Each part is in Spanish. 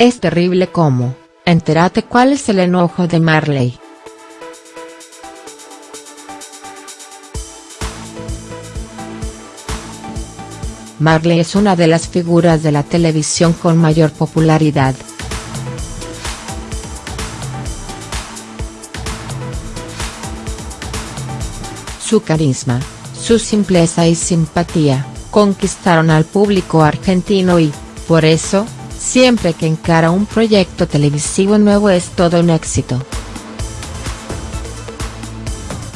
Es terrible cómo, entérate cuál es el enojo de Marley. Marley es una de las figuras de la televisión con mayor popularidad. Su carisma, su simpleza y simpatía, conquistaron al público argentino y, por eso, Siempre que encara un proyecto televisivo nuevo es todo un éxito.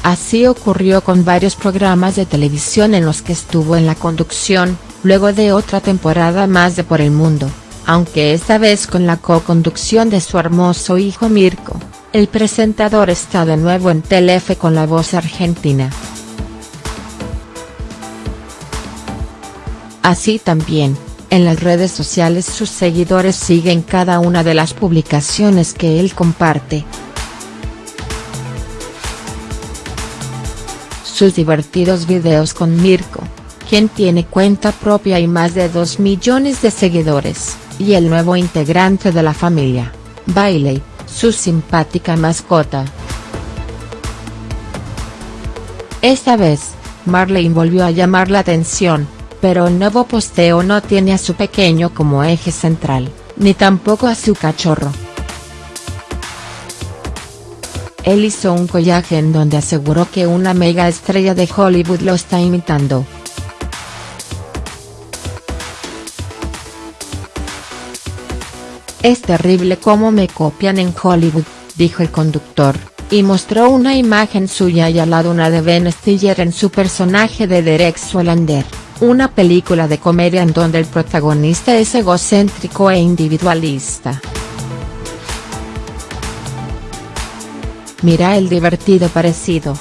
Así ocurrió con varios programas de televisión en los que estuvo en la conducción, luego de otra temporada más de Por el Mundo, aunque esta vez con la co-conducción de su hermoso hijo Mirko, el presentador está de nuevo en Telefe con la voz argentina. Así también, en las redes sociales sus seguidores siguen cada una de las publicaciones que él comparte. Sus divertidos videos con Mirko, quien tiene cuenta propia y más de 2 millones de seguidores, y el nuevo integrante de la familia, Bailey, su simpática mascota. Esta vez, Marley volvió a llamar la atención, pero el nuevo posteo no tiene a su pequeño como eje central, ni tampoco a su cachorro. Él hizo un collaje en donde aseguró que una mega estrella de Hollywood lo está imitando. Es terrible cómo me copian en Hollywood, dijo el conductor, y mostró una imagen suya y al lado una de Ben Stiller en su personaje de Derek Solander una película de comedia en donde el protagonista es egocéntrico e individualista. Mira el divertido parecido.